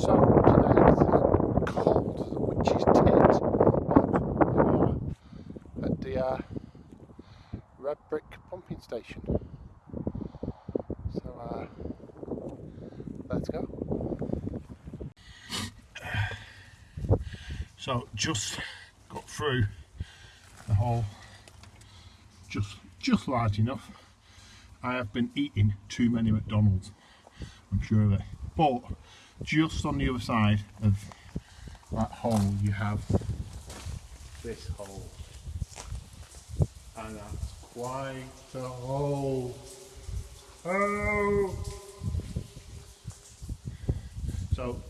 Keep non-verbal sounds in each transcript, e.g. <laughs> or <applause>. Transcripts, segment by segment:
So today it's cold witch's tit. Here are at the uh, red brick pumping station. So uh, let's go. So just got through the hole, just just large enough. I have been eating too many McDonald's, I'm sure of it. But just on the other side of that hole you have this hole. And that's quite a hole. Oh! So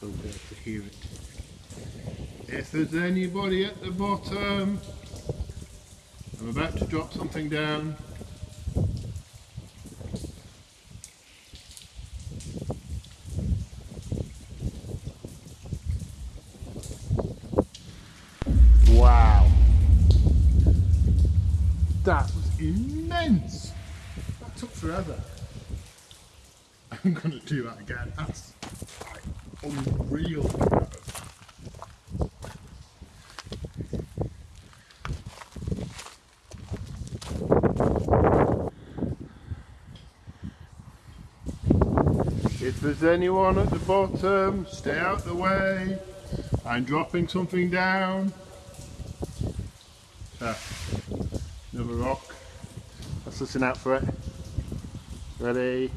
so able to hear it. If there's anybody at the bottom, I'm about to drop something down. Wow. That was immense. That took forever. <laughs> I'm going to do that again. That's like unreal. If there's anyone at the bottom, stay out the way. I'm dropping something down. Ah, another rock. Let's listen out for it. Ready?